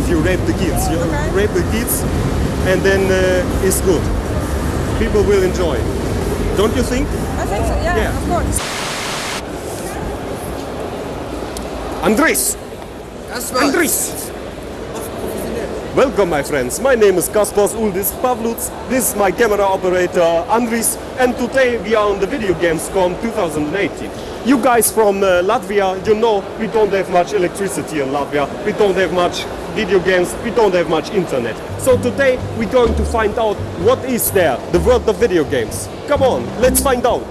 if you rape the kids. You Okay. rape the kids, and then uh, it's good. People will enjoy. Don't you think? I think so, yeah, Yeah. of course. Andris! Andris! Welcome my friends, my name is Kaspars Uldis Pavluts, this is my camera operator Andris and today we are on the Video Gamescom 2018. You guys from uh, Latvia, you know we don't have much electricity in Latvia, we don't have much video games, we don't have much internet. So today we're going to find out what is there, the world of video games. Come on, let's find out.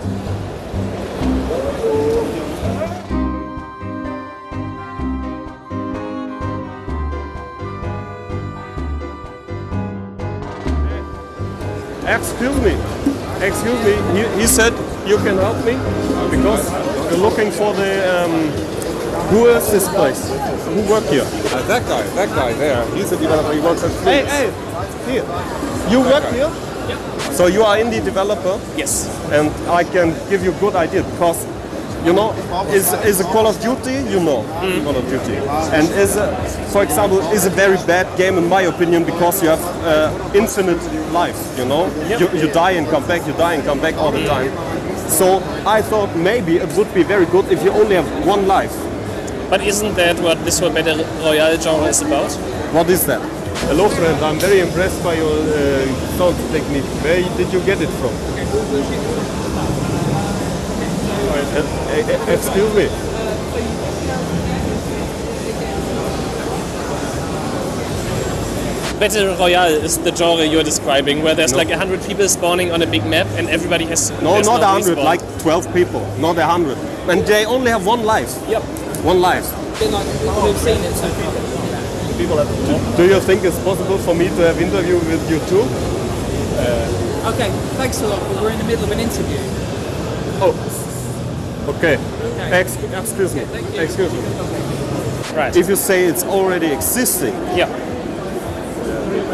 Excuse me. Excuse me. He, he said you can help me because we're looking for the. Um, who is this place? Who work here? Uh, that guy, that guy there, he's a developer, he works at Hey, Flux. hey, here. You work here? So you are indie developer, Yes. and I can give you a good idea because. You know, is is a Call of Duty? You know, Call of Duty, and is a, for example, is a very bad game in my opinion because you have uh, infinite life. You know, you, you die and come back, you die and come back all the time. So I thought maybe it would be very good if you only have one life. But isn't that what this whole battle royale genre is about? What is that? Hello, friend. I'm very impressed by your uh, sound technique. Where did you get it from? Uh, uh, excuse me. Battle royale is the genre you're describing, where there's No. like a hundred people spawning on a big map and everybody has No, there's not a hundred. respawn. Like twelve people, not a hundred, and they only have one life. Yep. One life. We've seen it so far. Do you think it's possible for me to have interview with you too? Okay, thanks a lot, but we're in the middle of an interview. Oh. Okay. Ex- excuse me. Excuse me. Right. If you say it's already existing yeah.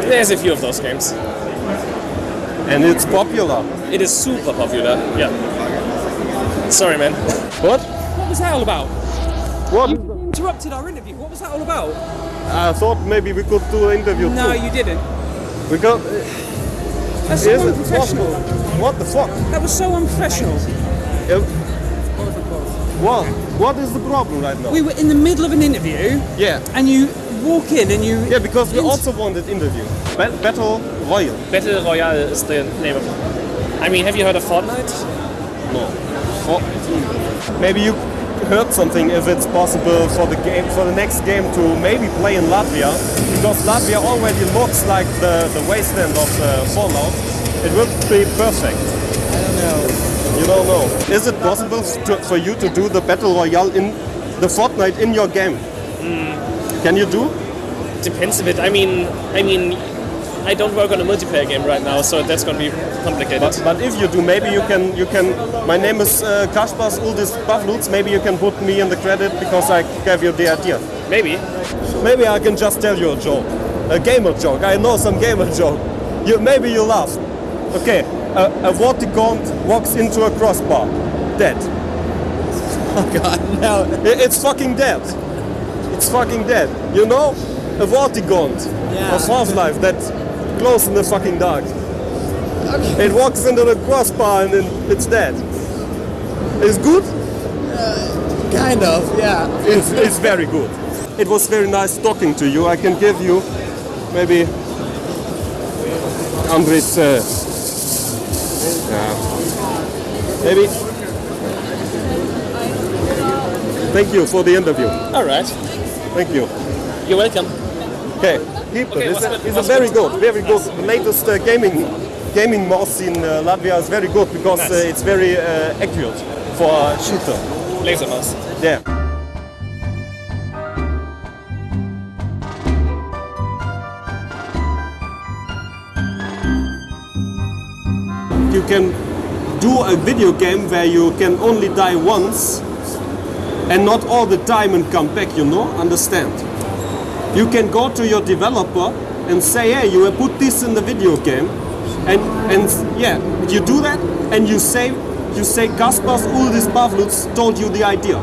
There's a few of those games. and it's popular, It is super popular. Yeah. Sorry, man. what? What was that all about? What? You interrupted our interview. What was that all about? I thought maybe we could do an interview No, too. you didn't. We got. That's so unprofessional. What the fuck? That was so unprofessional. Uh, What? What is the problem right now? We were in the middle of an interview, yeah. and you walk in and you. Yeah, because we Int- also wanted interview. Ba- Battle Royale. Battle royale is the name of it. I mean, have you heard of Fortnite? No. Oh. Maybe you heard something if it's possible for the game for the next game to maybe play in Latvia because Latvia already looks like the, the wasteland of uh, Fallout. It would be perfect. I don't know. You don't know. Is it possible to, for you to do the battle royale in the Fortnite in your game? Can you do? Depends a bit. I mean, I mean, I don't work on a multiplayer game right now, so that's gonna be complicated. But, but if you do, maybe you can you can. My name is uh, Kaspars Uldis Pavluts. Maybe you can put me in the credit because I gave you the idea. Maybe. Maybe I can just tell you a joke, a gamer joke. I know some gamer joke. You maybe you laugh. Okay, a, a Vortigaunt walks into a crossbar, dead. Oh God, no. It's fucking dead. It's fucking dead. You know, a Vortigaunt Yeah. of Half-Life that glows in the fucking dark. Okay. It walks into the crossbar and then it's dead. It's good. Kind of, yeah. It's, it's very good. It was very nice talking to you. I can give you maybe Andris. Uh, yeah. Maybe. Thank you for the interview. All right. Thank you. You're welcome. Okay, keep Okay. It's, a, it's a very good? very good. The latest uh, gaming gaming mouse in uh, Latvia is very good because Nice. uh, it's very uh, accurate for a shooter. Laser mouse. You can do a video game where you can only die once and not all the time and come back, you know? Understand? You can go to your developer and say, hey, you put this in the video game. And, and yeah, you do that and you say, you say Kaspars Uldis Pavluts told you the idea.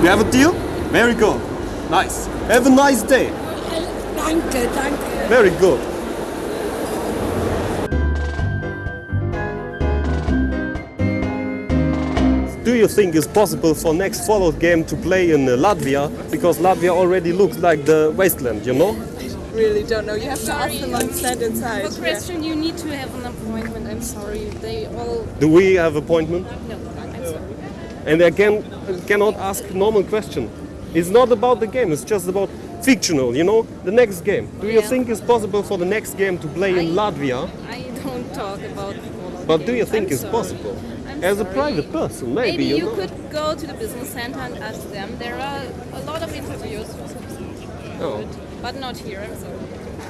We have a deal? Very good. Nice. Have a nice day. Danke, danke. Very good. You think it's possible for next Fallout game to play in uh, Latvia? Because Latvia already looks like the wasteland, you know? Really don't know. You have to ask them on stand inside. For question, you need to have an appointment. I'm sorry. They all. Do we have appointment? No, I'm sorry. And I can cannot ask normal question. It's not about the game. It's just about fictional. You know, the next game. Do you think it's possible for the next game to play in Latvia? I don't talk about. Fallout But do you think I'm it's sorry. possible? As a private person, maybe, Maybe you, you could go to the business center and ask them. There are a lot of interviews. Oh. But not here. I'm sorry.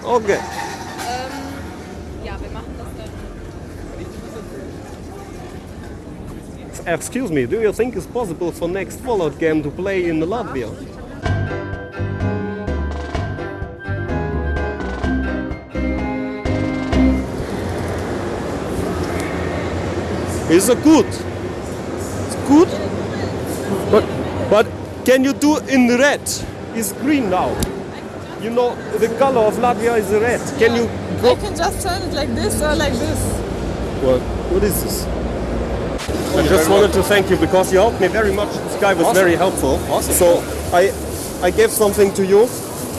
Okay. Um, ja, wir machen das dann. Excuse me, do you think it's possible for next Fallout game to play in Latvia? Is a good? It's good? But, but can you do in red? It's green now. You know, the color of Latvia is red. Can you I can just turn it like this or like this. what? What is this? I just wanted to thank you because you helped me very much. This guy was Awesome. very helpful. Awesome. So I, I gave something to you.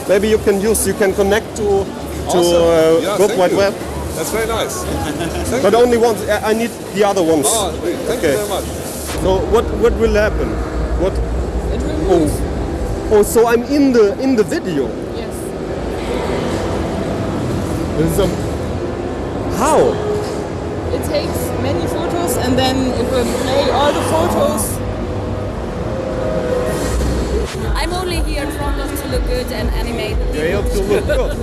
Maybe you can use. You can connect to to Awesome. uh, Yeah, World Wide you. Web, That's very nice. But you. only once. I I need the other ones. Oh. Thank Okay. you very much. So what what will happen? What? It will oh. move. Oh, so I'm in the in the video. Yes. This is a, how? It takes many photos and then it will play all the photos. I'm only here in front of to look good and animate. You have to look good.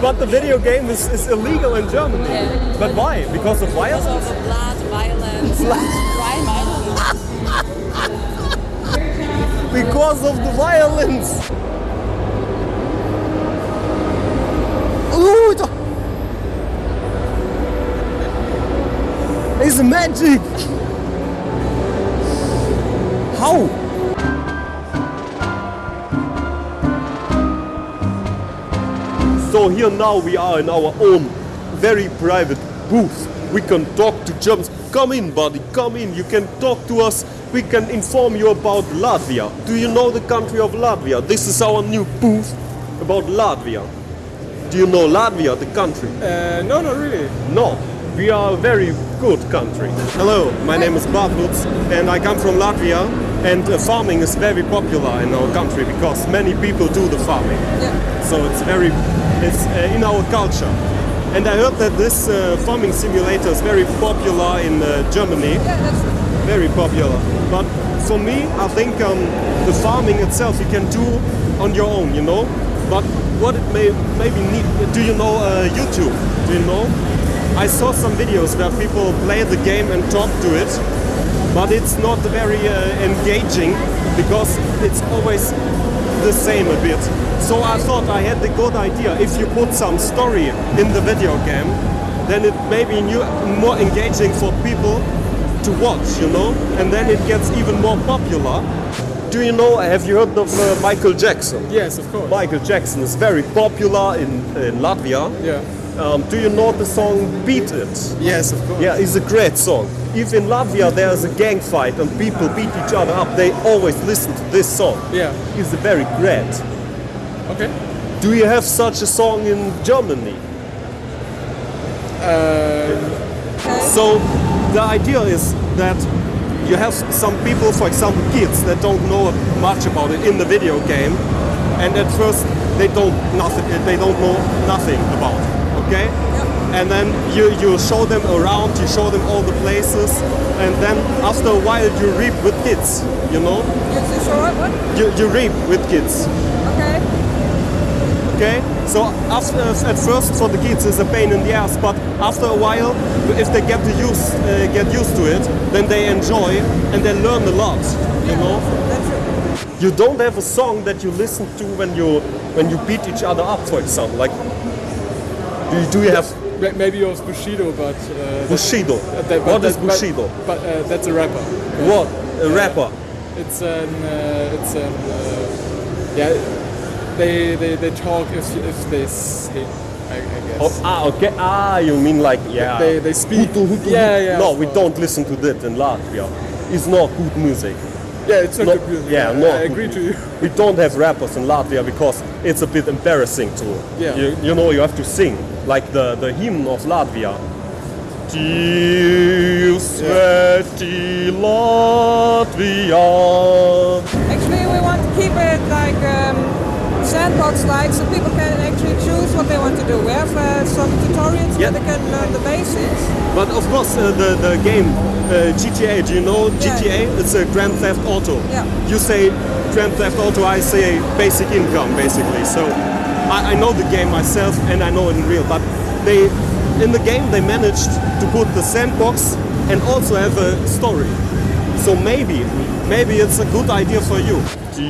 but the video game is, is illegal in Germany. Yeah. But why? Because of violence? Because of the blood, violence, crime, I don't. Because of the violence. It's magic. How? So here now we are in our own very private booth. We can talk to Germans. Come in, buddy, come in. You can talk to us. We can inform you about Latvia. Do you know the country of Latvia? This is our new booth about Latvia. Do you know Latvia, the country? Uh, no, not really. No, we are a very good country. Hello, my name is Bartluts and I come from Latvia and uh, farming is very popular in our country because many people do the farming. Yeah. So it's very, it's uh, in our culture. And I heard that this uh, farming simulator is very popular in uh, Germany, Yeah, that's very popular. But for me, I think um, the farming itself you can do on your own, you know. But what it may maybe need, do you know uh, YouTube? Do you know? I saw some videos where people play the game and talk to it, but it's not very uh, engaging because it's always the same a bit. So I thought I had the good idea. If you put some story in the video game, then it may be new, more engaging for people to watch, you know, and then it gets even more popular. Do you know? Have you heard of uh, Michael Jackson? Yes, of course. Michael Jackson is very popular in, in Latvia. Yeah. Um, do you know the song "Beat It"? Yes, of course. Yeah, it's a great song. If in Latvia there is a gang fight and people beat each other up, they always listen to this song. Yeah. It's a very great. Okay. Do you have such a song in Germany? So the idea is that you have some people, for example, kids that don't know much about it in the video game, and at first they don't nothing, they don't know nothing about. it, Okay. And then you, you show them around, you show them all the places, and then after a while you reap with kids, you know? You you show what? What? You, you reap with kids. Okay. Okay, so after, at first for the kids it's a pain in the ass, but after a while, if they get to use, uh, get used to it, then they enjoy and they learn a lot. You know, That's it. you don't have a song that you listen to when you when you beat each other up, for example. Like, do you, do you have Maybe it was Bushido, but uh, Bushido? that- that- What but is that- Bushido? But, but uh, that's a rapper. What a rapper? It's an uh, it's an uh, yeah, they, they, they talk if, if they say, I, I guess. Oh, ah, okay. Ah, you mean like yeah. They- they speak. Hutu, Hutu, Yeah, Hutu. yeah, No, we don't listen to that in Latvia. It's not good music. Yeah, it's not No- good music. yeah, I, no I good agree to you. We don't have rappers in Latvia because it's a bit embarrassing to. Yeah. You, you know, you have to sing like the the hymn of Latvia. Dievs svētī Latvijā. Actually, we want to keep it like um, sandbox-like, so people can actually choose what they want to do. We have uh, some tutorials Yeah. where they can learn the basics. But of course, uh, the the game uh, GTA. Do you know Yeah. GTA? It's a Grand Theft Auto. Yeah. You say Grand Theft Auto, I say basic income, basically. So I, I know the game myself, and I know it in real. But they, in the game, they managed to put the sandbox and also have a story. So maybe, maybe it's a good idea for you. Dievs svētī Latvijā.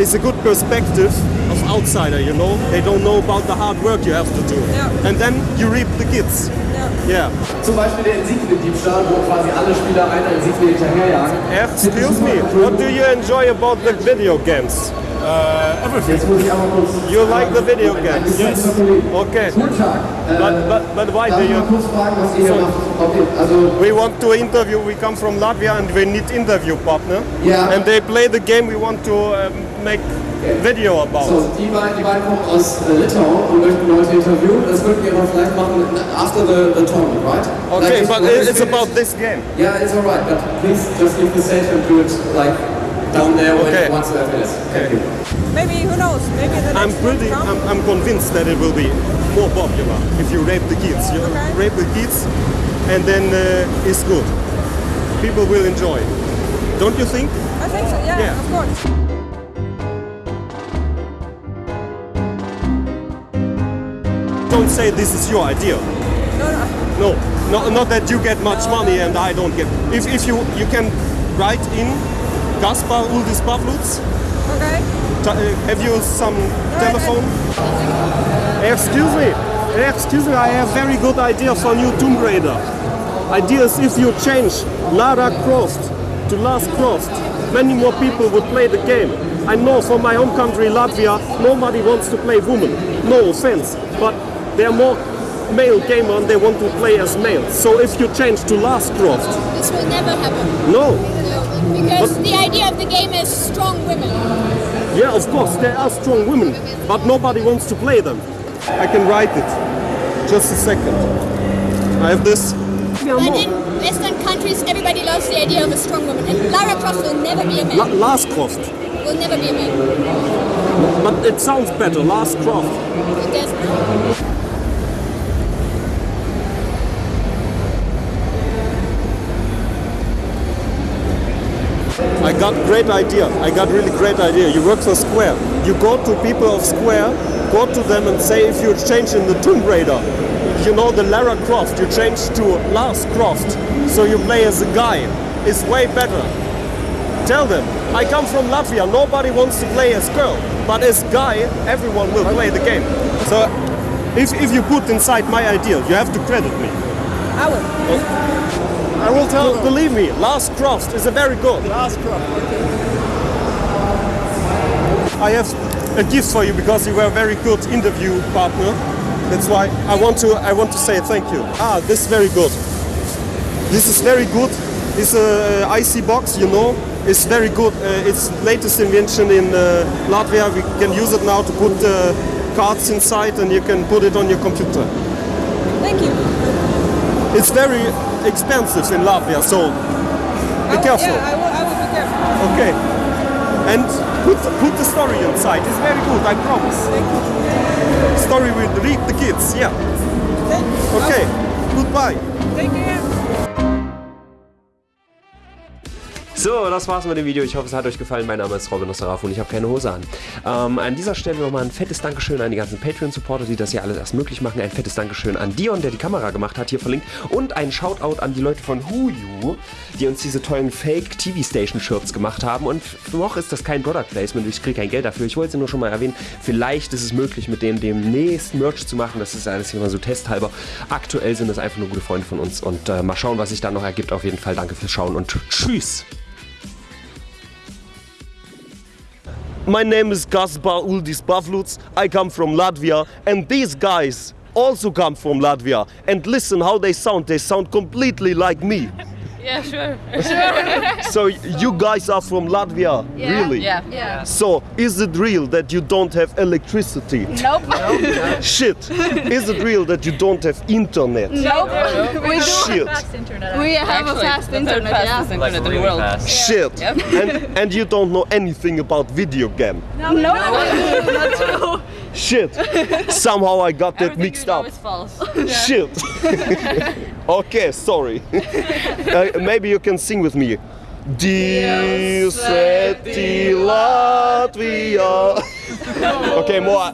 It's a good perspective of outsider, you know. They don't know about the hard work you have to do. Yeah. And then you reap the kids. Yeah. Yeah. Zum Beispiel der Insigniendiebstahl, wo quasi alle Spieler einer Insignie hinterherjagen. Excuse me, what do you enjoy about the video games? Jetzt muss ich einmal kurz. You like the video games? Yes. Okay. But, but, but why uh, do you... kurz fragen, was ihr hier So- macht? Okay, also We want to interview, we come from Latvia and we need interview partner. Ja. And they play the game we want to um, make video about. So, die beiden, die beiden kommen aus äh, uh, Litauen und möchten Leute interviewen. Das würden wir aber vielleicht machen after the, the tournament, right? Okay, Like, but when it's about this game. Yeah, it's alright, but please just leave the stage and do it like down there when Okay. once you have finished. Maybe, who knows, maybe the I'm next pretty. I'm, I'm convinced that it will be more popular if you rape the kids. You Okay. rape the kids and then uh, it's good. People will enjoy. Don't you think? I think so, yeah, Yeah. of course. Don't say this is your idea. No, no. No, no, not that you get much money and I don't get. If, if you you can write in Gaspar Uldis Pavluts, Okay. uh, have you some telephone? Excuse me, excuse me, I have very good idea for new Tomb Raider. Idea is if you change Lara Croft to Last Croft, many more people would play the game. I know from my home country, Latvia, nobody wants to play woman. No offense, but there are more male gamer and they want to play as male. So if you change to Last Croft, This will never happen. no, Because the idea of the game is strong women. Yeah, of course, there are strong women, but nobody wants to play them. I can write it. Just a second. I have this. But in Western countries, everybody loves the idea of a strong woman. And Lara Croft will never be a La- man. Last Croft. Will never be a man. But it sounds better, Last Croft. It does got great idea. I got really great idea. You work for Square. You go to people of Square, go to them and say if you change in the Tomb Raider, you know the Lara Croft, you change to Lars Croft, so you play as a guy. It's way better. Tell them, I come from Latvia, nobody wants to play as girl, but as guy, everyone will play the game. So if, if you put inside my idea, you have to credit me. I will. I will tell, believe me, Last Croft is a very good. Last crop. I have a gift for you because you were a very good interview partner. That's why I want to I want to say thank you. Ah, this is very good. This is very good. It's a IC box, you know. It's very good. Uh, it's latest invention in uh, Latvia. We can use it now to put uh, cards inside, and you can put it on your computer. Thank you. It's very expensive in Latvia, so I be will- careful. Yeah, I will, I will be careful. Okay. And put put the story inside. It's very good. I promise. Thank you. Story will read the kids. Yeah. Thank you. Okay. Goodbye. Take care. So, das war's mit dem Video. Ich hoffe, es hat euch gefallen. Mein Name ist Robin Osteraf und ich habe keine Hose an. Ähm, an dieser Stelle nochmal ein fettes Dankeschön an die ganzen Patreon-Supporter, die das hier alles erst möglich machen. Ein fettes Dankeschön an Dion, der die Kamera gemacht hat, hier verlinkt. Und ein Shoutout an die Leute von Huyu, die uns diese tollen Fake-TV-Station-Shirts gemacht haben. Und noch ist das kein Product Placement, ich kriege kein Geld dafür. Ich wollte es nur schon mal erwähnen. Vielleicht ist es möglich, mit denen demnächst Merch zu machen. Das ist alles immer so testhalber. Aktuell sind das einfach nur gute Freunde von uns. Und äh, mal schauen, was sich da noch ergibt. Auf jeden Fall danke fürs Schauen und tschüss. My name is Gaspar Uldis Pavluts. I come from Latvia, and these guys also come from Latvia. And listen how they sound. They sound completely like me. Yeah, sure. So you guys are from Latvia, really? Yeah. Yeah. So is it real that you don't have electricity? Nope. Shit. Is it real that you don't have internet? Nope. We do. Shit. We have a fast internet. yeah. Like really fast. Shit. And and you don't know anything about video game. No. No. Not true. Shit. Somehow I got that mixed up. It's false. Shit. okay, sorry. uh, maybe you can sing with me. Dievs svētī Latvijā. okay, more.